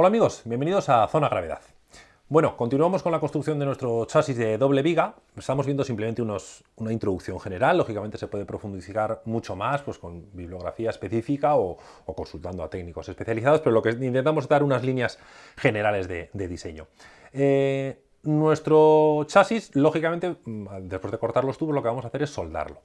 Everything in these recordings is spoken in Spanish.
Hola amigos, bienvenidos a Zona Gravedad. Bueno, continuamos con la construcción de nuestro chasis de doble viga. Estamos viendo simplemente una introducción general. Lógicamente se puede profundizar mucho más pues, con bibliografía específica o, consultando a técnicos especializados, pero lo que intentamos es dar unas líneas generales de, diseño. Eh, nuestro chasis, lógicamente, mm, después de cortar los tubos, lo que vamos a hacer es soldarlo.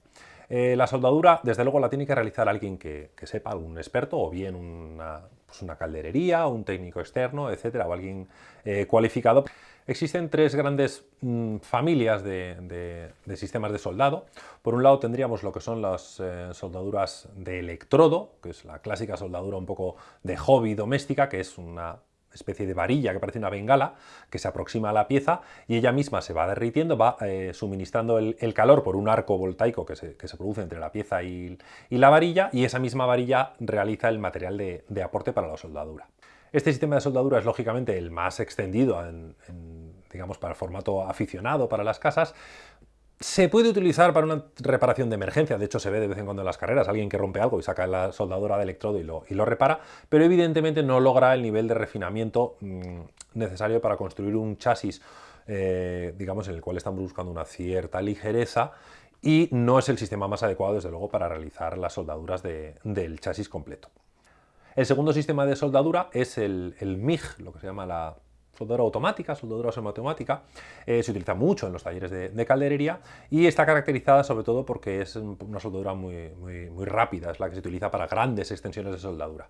Eh, la soldadura, desde luego, la tiene que realizar alguien que, sepa, algún experto, o bien una, pues una calderería, un técnico externo, etcétera, o alguien eh, cualificado. Existen tres grandes mm, familias de, sistemas de soldado. Por un lado tendríamos lo que son las eh, soldaduras de electrodo, que es la clásica soldadura un poco de hobby doméstica, que es una especie de varilla que parece una bengala que se aproxima a la pieza y ella misma se va derritiendo, va eh, suministrando el, calor por un arco voltaico que se, produce entre la pieza y, la varilla y esa misma varilla realiza el material de, aporte para la soldadura. Este sistema de soldadura es lógicamente el más extendido digamos, para el formato aficionado para las casas, se puede utilizar para una reparación de emergencia, de hecho se ve de vez en cuando en las carreras, alguien que rompe algo y saca la soldadura de electrodo y lo, y lo repara, pero evidentemente no logra el nivel de refinamiento mm, necesario para construir un chasis, eh, digamos, en el cual estamos buscando una cierta ligereza y no es el sistema más adecuado, desde luego, para realizar las soldaduras del chasis completo. El segundo sistema de soldadura es el MIG, lo que se llama la soldadura automática, soldadura semiautomática, eh, se utiliza mucho en los talleres de, calderería y está caracterizada sobre todo porque es una soldadura muy, rápida, es la que se utiliza para grandes extensiones de soldadura.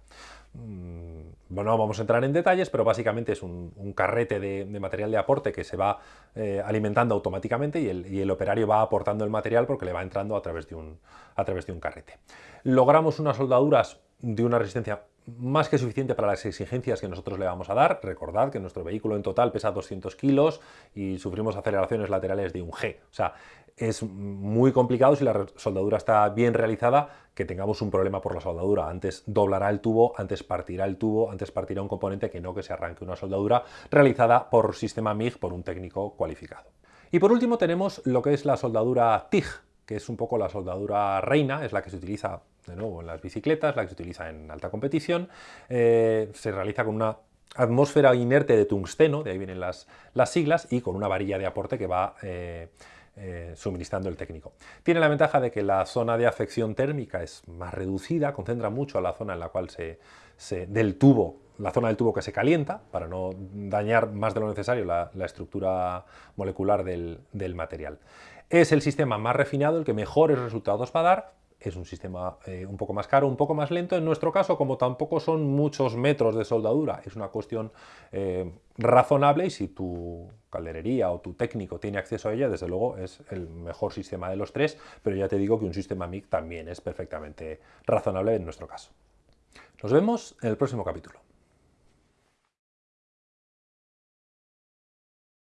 Mm, bueno, no vamos a entrar en detalles, pero básicamente es un, carrete de, material de aporte que se va eh, alimentando automáticamente y el, y el, operario va aportando el material porque le va entrando a través de un, a través de un carrete. Logramos unas soldaduras de una resistencia más que suficiente para las exigencias que nosotros le vamos a dar. Recordad que nuestro vehículo en total pesa 200 kilos y sufrimos aceleraciones laterales de un G. O sea, es muy complicado si la soldadura está bien realizada que tengamos un problema por la soldadura. Antes doblará el tubo, antes partirá el tubo, antes partirá un componente que no que se arranque una soldadura realizada por sistema MIG por un técnico cualificado. Y por último tenemos lo que es la soldadura TIG, que es un poco la soldadura reina, es la que se utiliza de nuevo en las bicicletas, la que se utiliza en alta competición, eh, se realiza con una atmósfera inerte de tungsteno, de ahí vienen las, las siglas, y con una varilla de aporte que va eh, eh, suministrando el técnico. Tiene la ventaja de que la zona de afección térmica es más reducida, concentra mucho a la zona en la cual se, del tubo, la zona del tubo que se calienta, para no dañar más de lo necesario la, estructura molecular del, material. Es el sistema más refinado, el que mejores resultados va a dar, es un sistema eh, un poco más caro, un poco más lento. En nuestro caso, como tampoco son muchos metros de soldadura, es una cuestión eh, razonable y si tu calderería o tu técnico tiene acceso a ella, desde luego es el mejor sistema de los tres, pero ya te digo que un sistema MIG también es perfectamente razonable en nuestro caso. Nos vemos en el próximo capítulo.